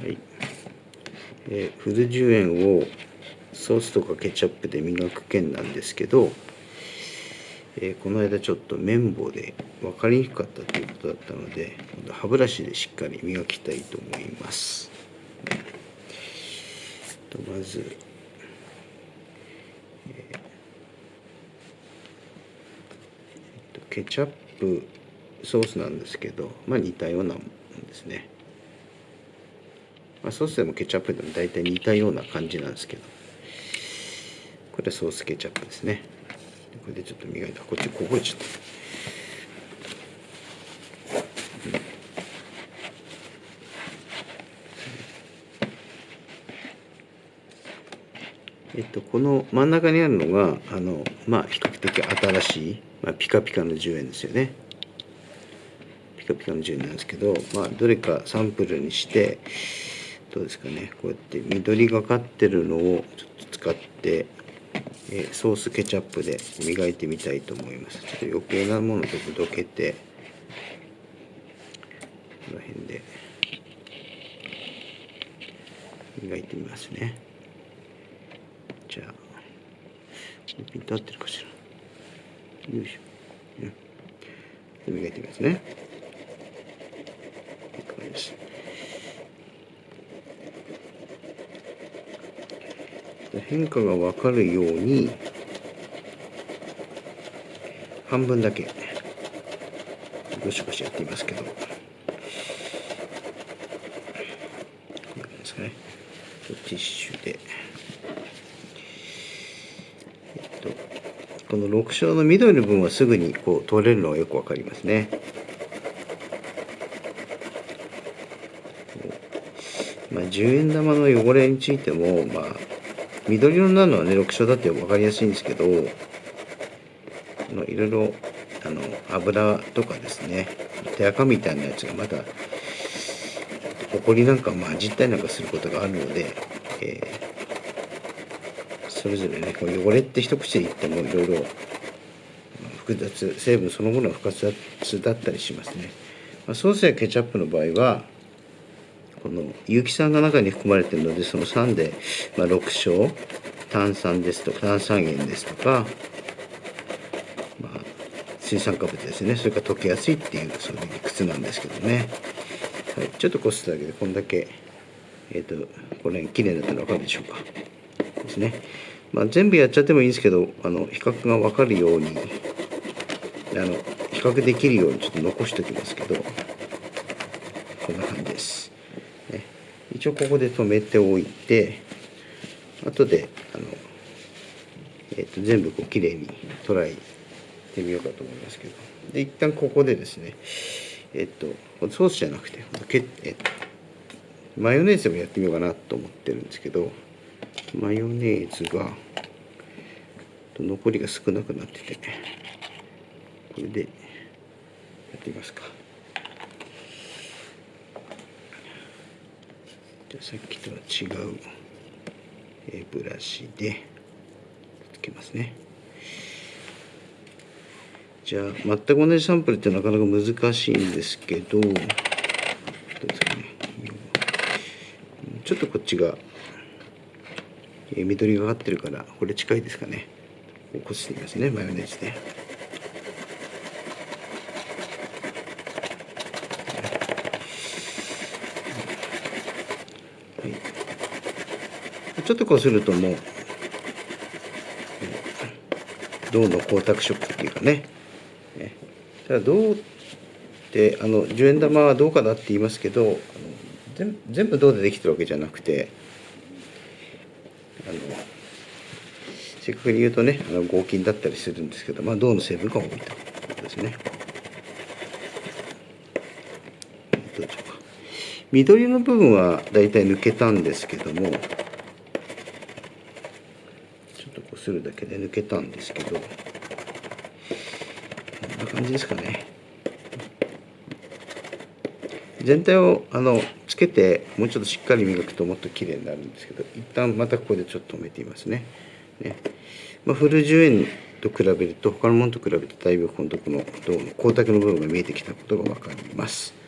はいえー、フル10円をソースとかケチャップで磨く件なんですけど、えー、この間ちょっと綿棒で分かりにくかったということだったので歯ブラシでしっかり磨きたいと思います。とまず、えー、ケチャップソースなんですけど、まあ、似たようなものですね。まあ、ソースでもケチャップでも大体似たような感じなんですけど。これソースケチャップですね。これでちょっと磨いた。こっちこぼれちゃった。えっと、この真ん中にあるのがあの、まあ、比較的新しい、まあ、ピカピカの10円ですよね。ピカピカの10円なんですけど、まあ、どれかサンプルにしてどうですかね。こうやって緑がかってるのをちょっと使って、えー、ソースケチャップで磨いてみたいと思います。ちょっと余計なものちょっとどけてこの辺で磨いてみますね。じゃあピンと合ってるかしら。よいしょ、ね、磨いてみますね。いい感じです。変化が分かるように半分だけゴシゴシやってみますけど。こんな感じですかね。ティッシュで。えっとこの6章の緑の部分はすぐにこう取れるのがよく分かりますね。まあ、10円玉の汚れについても、まあ、緑色になるのはね6章だって分かりやすいんですけどいろいろあの油とかですね手垢みたいなやつがまだほこりなんか混じったりなんかすることがあるので、えー、それぞれねこう汚れって一口で言ってもいろいろ複雑成分そのものが複雑だったりしますね、まあ、ソースやケチャップの場合はこの有機酸が中に含まれているのでその酸で、まあ、6小炭酸ですとか炭酸塩ですとか、まあ、水酸化物ですね。それから溶けやすいっていうそういう理屈なんですけどね、はい、ちょっとこすっただけでこんだけえっ、ー、とこれ綺麗になったの分かるでしょうか。ですね、まあ、全部やっちゃってもいいんですけどあの比較が分かるようにあの比較できるようにちょっと残しておきますけどこんな感じです。一応ここで止めておいて後であの、えー、と全部こうきれいにトライしてみようかと思いますけどで一旦ここでですねえっ、ー、とソースじゃなくてけ、えー、マヨネーズもやってみようかなと思ってるんですけどマヨネーズが残りが少なくなっててこれでやってみますか。じゃさっきとは違う、えブラシでつけますね。じゃあ全く同じサンプルってなかなか難しいんですけどちょっとこっちが、え緑がかってるからこれ近いですかね。こすってみますねマヨネーズで。ちょっとこうするともう銅の光沢色っていうかねただ銅ってあの10円玉は銅貨だって言いますけど全部銅でできてるわけじゃなくてあの正確に言うとねあの合金だったりするんですけど、まあ、銅の成分が多いということですね。どうでしょうか緑の部分はだいたい抜けたんですけどもするだけで抜けたんですけど。こんな感じですかね。全体をあのつけてもうちょっとしっかり磨くともっと綺麗になるんですけど一旦またここでちょっと止めてみますね。ね、まあ、フル10円と比べると他のものと比べてだいぶこのこの銅の光沢の部分が見えてきたことが分かります。